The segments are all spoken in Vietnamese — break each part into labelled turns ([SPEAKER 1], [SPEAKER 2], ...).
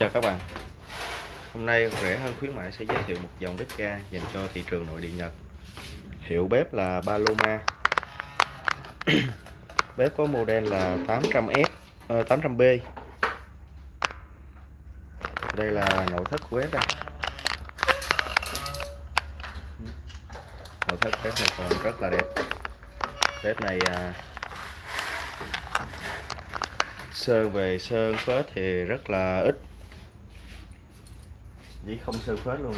[SPEAKER 1] chào các bạn. Hôm nay rẻ hơn khuyến mại sẽ giới thiệu một dòng bếp ga dành cho thị trường nội địa Nhật. Hiệu bếp là Paloma Bếp có model là 800S uh, 800B Đây là nội thất của bếp đây. Nội thất bếp này còn rất là đẹp. Bếp này à, sơn về sơn phết thì rất là ít chỉ không sơ phết luôn.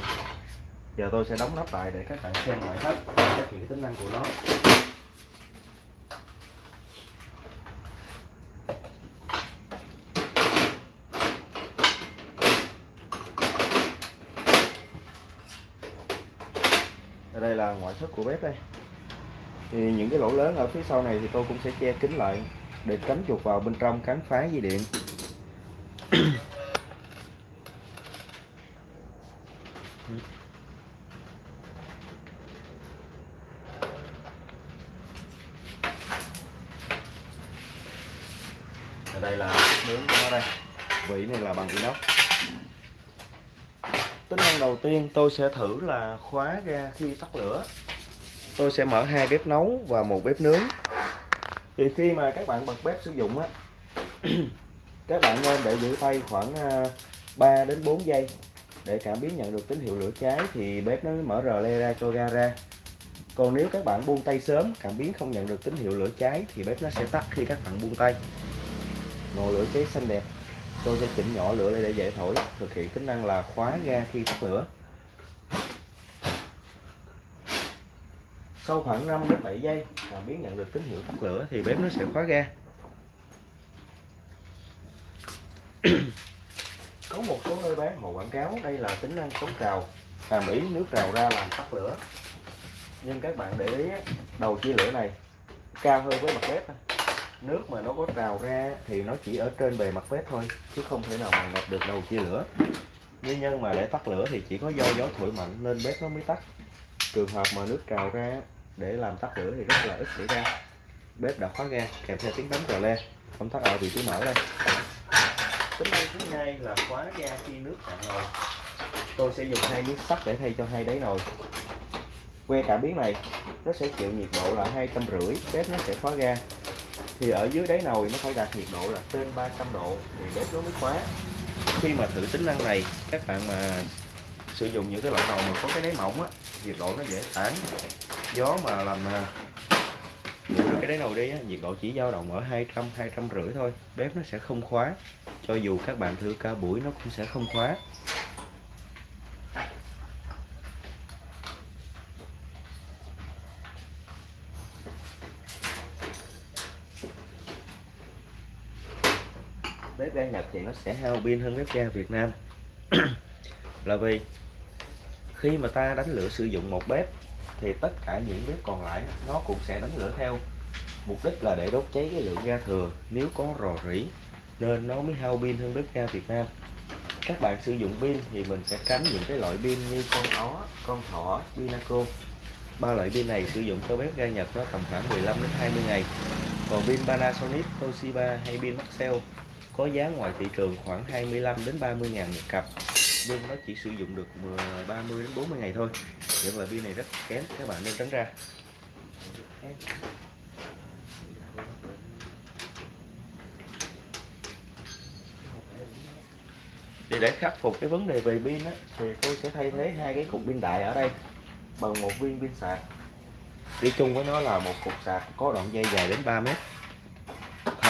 [SPEAKER 1] Giờ tôi sẽ đóng nắp lại để các bạn xem ngoại thất các những tính năng của nó. Đây là ngoại thất của bếp đây. Thì những cái lỗ lớn ở phía sau này thì tôi cũng sẽ che kín lại để tránh chuột vào bên trong cắn phá dây điện ở đây là nướng của nó vỉ vị này là bằng inox tính năng đầu tiên tôi sẽ thử là khóa ra khi tắt lửa. Tôi sẽ mở hai bếp nấu và một bếp nướng. Thì khi mà các bạn bật bếp sử dụng á, các bạn nên để giữ tay khoảng à, 3 đến 4 giây. Để cảm biến nhận được tín hiệu lửa cháy thì bếp nó mở rờ le ra cho ga ra. Còn nếu các bạn buông tay sớm, cảm biến không nhận được tín hiệu lửa cháy thì bếp nó sẽ tắt khi các bạn buông tay. Ngọn lửa cháy xanh đẹp tôi sẽ chỉnh nhỏ lửa lên để dễ thổi thực hiện tính năng là khóa ga khi tắt lửa. Sau khoảng 5 đến 7 giây cảm biến nhận được tín hiệu tắt lửa thì bếp nó sẽ khóa ga. Có một số nơi bán hồ quảng cáo đây là tính năng chống trào hàm ý nước trào ra làm tắt lửa. Nhưng các bạn để ý đầu chia lửa này cao hơn với mặt bếp nước mà nó có trào ra thì nó chỉ ở trên bề mặt bếp thôi, chứ không thể nào mà ngập được đầu chia lửa. Nguyên nhân mà để tắt lửa thì chỉ có do gió thổi mạnh nên bếp nó mới tắt. Trường hợp mà nước trào ra để làm tắt lửa thì rất là ít xảy ra. Bếp đã khóa ga, kèm theo tiếng bấm cờ le. Công tắc ở vị trí mở đây. Tính năng thứ hai là khóa ga khi nước cạn nồi. Tôi sẽ dùng hai miếng sắt để thay cho hai đáy nồi. Que cảm biến này, nó sẽ chịu nhiệt độ là hai trăm rưỡi, bếp nó sẽ khóa ga thì ở dưới đáy nồi nó phải đạt nhiệt độ là trên 300 độ thì bếp nó mới khóa. Khi mà thử tính năng này các bạn mà sử dụng những cái loại nồi mà có cái đáy mỏng á nhiệt độ nó dễ tản gió mà làm à, cái đáy nồi đi á, nhiệt độ chỉ dao động ở 200 200 rưỡi thôi bếp nó sẽ không khóa. Cho dù các bạn thử ca buổi nó cũng sẽ không khóa. Bếp ga Nhật thì nó sẽ hao pin hơn bếp ga Việt Nam. Là vì khi mà ta đánh lửa sử dụng một bếp thì tất cả những bếp còn lại nó cũng sẽ đánh lửa theo. Mục đích là để đốt cháy cái lượng ga thừa. Nếu có rò rỉ nên nó mới hao pin hơn bếp ga Việt Nam. Các bạn sử dụng pin thì mình sẽ tránh những cái loại pin như con ó, con thỏ, Pinaco. Ba loại pin này sử dụng cho bếp ga Nhật nó tầm khoảng 15 đến 20 ngày. Còn pin Panasonic, Toshiba hay pin Maxell có giá ngoài thị trường khoảng 25 đến 30 ngàn một cặp. Nhưng nó chỉ sử dụng được ờ, 30 đến 40 ngày thôi. Vậy mà pin này rất kém các bạn nên tránh ra. Thì để khắc phục cái vấn đề về pin á, thì tôi sẽ thay thế hai cái cục pin đại ở đây bằng một viên pin sạc. Đi chung với nó là một cục sạc có đoạn dây dài đến 3 mét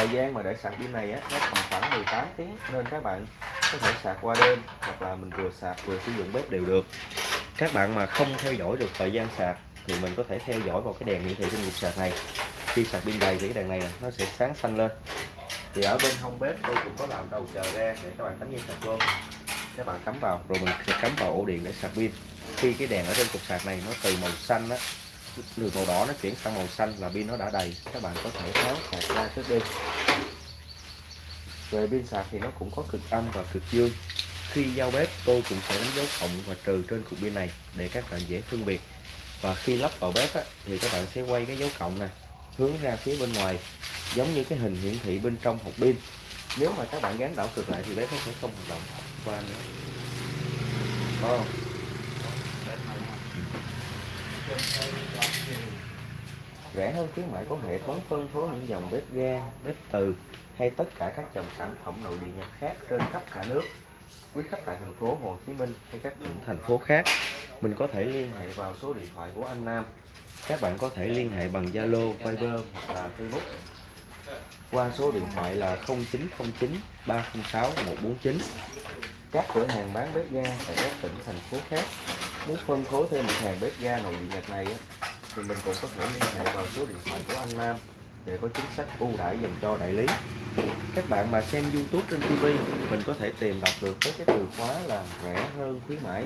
[SPEAKER 1] thời gian mà để sạc pin này á, nó tầm khoảng 18 tiếng nên các bạn có thể sạc qua đêm hoặc là mình vừa sạc vừa sử dụng bếp đều được. Các bạn mà không theo dõi được thời gian sạc thì mình có thể theo dõi vào cái đèn hiển thị trên cục sạc này. Khi sạc pin đầy thì cái đèn này nó sẽ sáng xanh lên. Thì ở bên hông bếp tôi cũng có làm đầu chờ ra để các bạn cắm dây sạc vô. Các bạn cắm vào rồi mình sẽ cắm vào ổ điện để sạc pin. Khi cái đèn ở trên cục sạc này nó từ màu xanh á đường màu đỏ nó chuyển sang màu xanh là pin nó đã đầy. Các bạn có thể tháo sạc ra trước đi. Về pin sạc thì nó cũng có cực âm và cực dương. Khi giao bếp tôi cũng sẽ đánh dấu cộng và trừ trên cục pin này để các bạn dễ phân biệt. Và khi lắp vào bếp á, thì các bạn sẽ quay cái dấu cộng này hướng ra phía bên ngoài giống như cái hình hiển thị bên trong hộp pin. Nếu mà các bạn gắn đảo cực lại thì bếp nó sẽ không hoạt động. Qua nữa. Có không? Rẻ hơn khuyến mại có hệ thống phân phối những dòng bếp ga, bếp từ hay tất cả các dòng sản phẩm nội địa nhật khác trên khắp cả nước. Quý khách tại thành phố Hồ Chí Minh hay các tỉnh thành phố khác, mình có thể liên hệ vào số điện thoại của anh Nam. Các bạn có thể liên hệ bằng Zalo, Viber hoặc là Facebook qua số điện thoại là 0909 306 149. Các cửa hàng bán bếp ga tại các tỉnh thành phố khác muốn phân phối thêm mặt hàng bếp ga nội địa nhật này thì mình cũng có thể liên hệ vào số điện thoại của anh Nam để có chính sách ưu đãi dành cho đại lý. Các bạn mà xem YouTube trên TV, mình có thể tìm đọc được với cái từ khóa là rẻ hơn khuyến mãi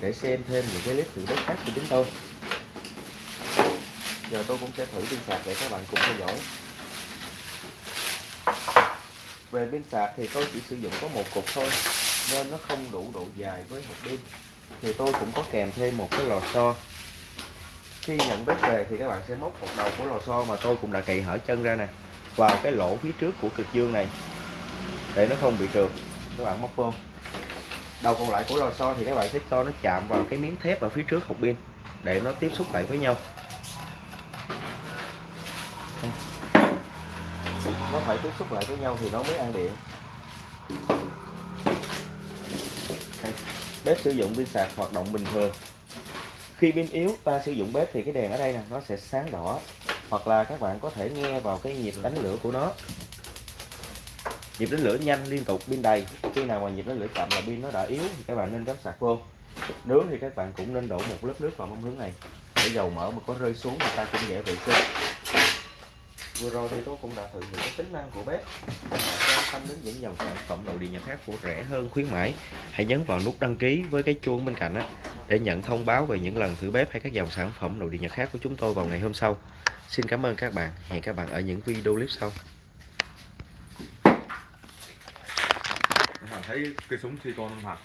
[SPEAKER 1] để xem thêm những cái clip thử đất khác của chúng tôi. Giờ tôi cũng sẽ thử pin sạc để các bạn cùng theo dõi. Về pin sạc thì tôi chỉ sử dụng có một cục thôi nên nó không đủ độ dài với hộp pin. Thì tôi cũng có kèm thêm một cái lò xo khi nhận bếp về thì các bạn sẽ móc một đầu của lò xo mà tôi cũng đã cậy hở chân ra nè, vào cái lỗ phía trước của cực dương này, để nó không bị trượt. Các bạn móc vô. Đầu còn lại của lò xo thì các bạn sẽ cho nó chạm vào cái miếng thép ở phía trước hộp pin, để nó tiếp xúc lại với nhau. Nó phải tiếp xúc lại với nhau thì nó mới ăn điện. Bếp sử dụng pin sạc hoạt động bình thường khi pin yếu, ta sử dụng bếp thì cái đèn ở đây nè, nó sẽ sáng đỏ. Hoặc là các bạn có thể nghe vào cái nhịp đánh lửa của nó. Nhịp đánh lửa nhanh liên tục pin đầy. Khi nào mà nhịp đánh lửa chậm là pin nó đã yếu thì các bạn nên cắm sạc vô. Nướng thì các bạn cũng nên đổ một lớp nước vào mâm hướng này. Để dầu mỡ mà có rơi xuống thì ta cũng dễ vệ sinh vừa rồi thì tôi cũng đã thử những cái tính năng của bếp. Bạn quan tâm đến những dòng sản phẩm nội địa nhật khác của rẻ hơn khuyến mãi. Hãy nhấn vào nút đăng ký với cái chuông bên cạnh á để nhận thông báo về những lần thử bếp hay các dòng sản phẩm nội địa nhật khác của chúng tôi vào ngày hôm sau. Xin cảm ơn các bạn. Hẹn các bạn ở những video clip sau.
[SPEAKER 2] Thấy cây súng silicon không thật